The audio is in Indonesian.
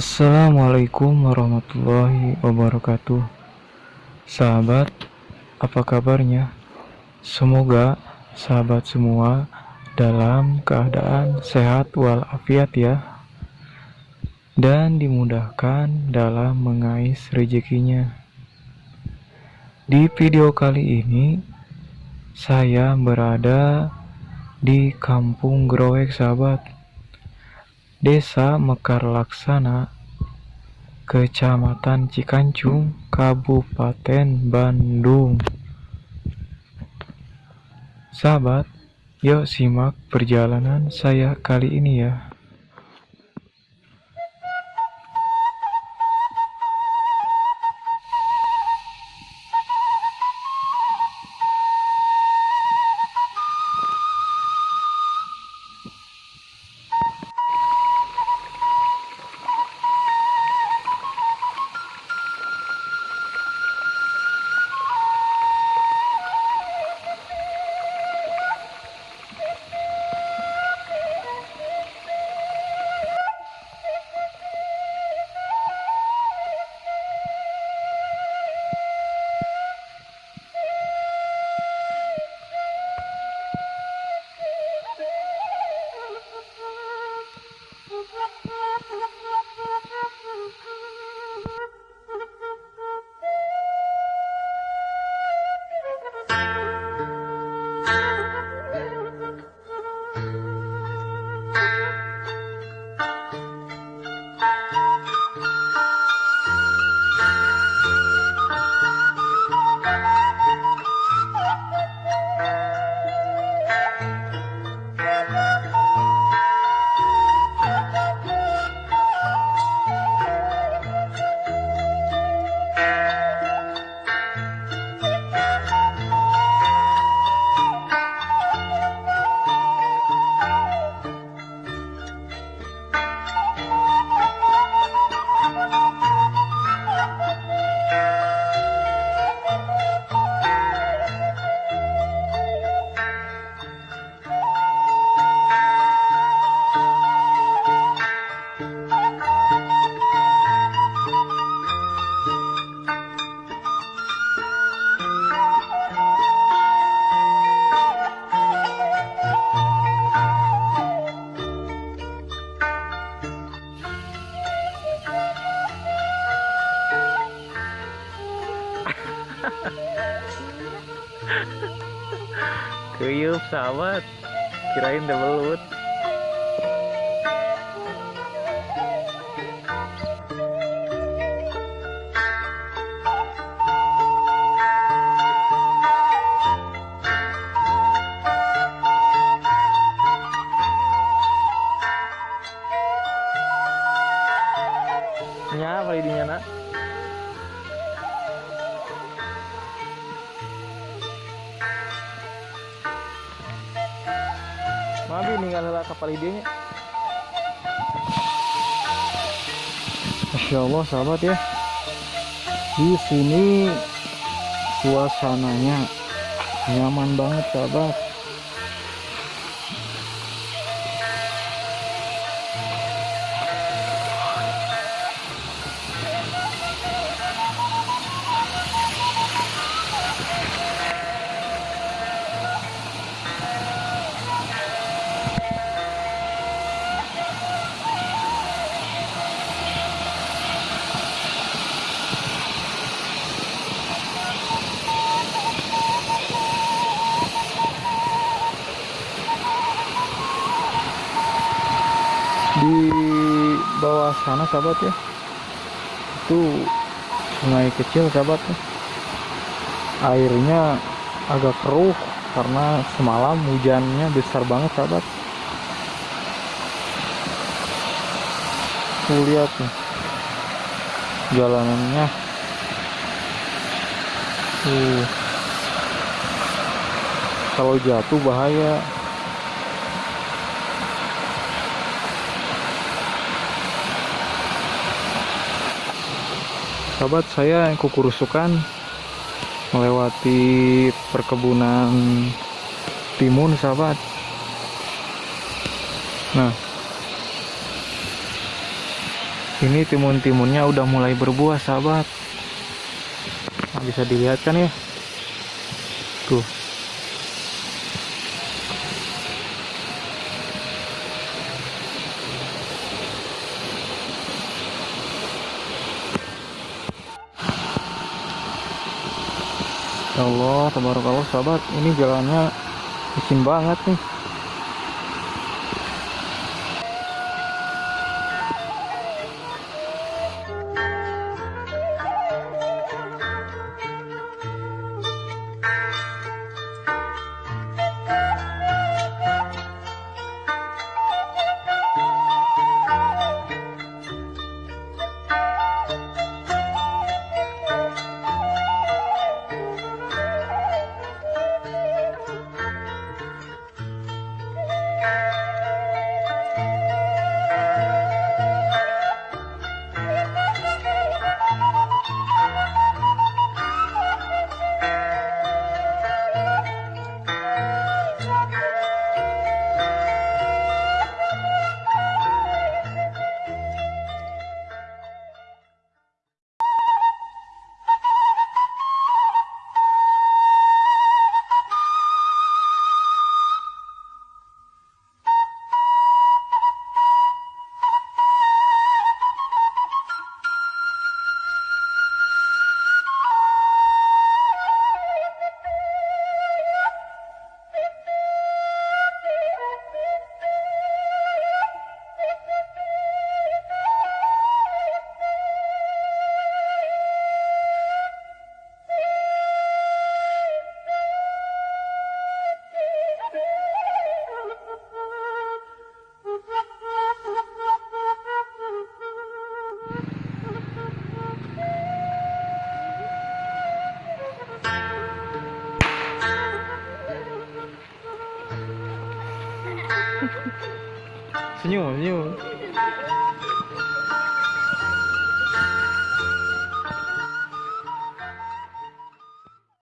Assalamualaikum warahmatullahi wabarakatuh. Sahabat, apa kabarnya? Semoga sahabat semua dalam keadaan sehat walafiat ya. Dan dimudahkan dalam mengais rezekinya. Di video kali ini Saya berada di kampung Growek sahabat Desa Mekar Laksana, Kecamatan Cikancung, Kabupaten Bandung. Sahabat, yuk simak perjalanan saya kali ini ya. Kuyup sahabat Kirain double wood Nya apa idinya nak? Mabi ninggal heula kapal idenya. Masya Allah sahabat ya. Di sini suasananya nyaman banget sahabat. Di bawah sana sahabat ya. Itu sungai kecil sahabat ya. airnya agak keruh karena semalam hujannya besar banget sahabat. Tuh lihat nih. Jalanannya. Tuh. Kalau jatuh bahaya sahabat saya yang kukurusukan melewati perkebunan timun sahabat nah Ini timun-timunnya udah mulai berbuah, sahabat. Nah, bisa dilihat kan ya? Tuh. Ya Allah, tabarakallah sahabat, ini jalannya licin banget nih. 是 него.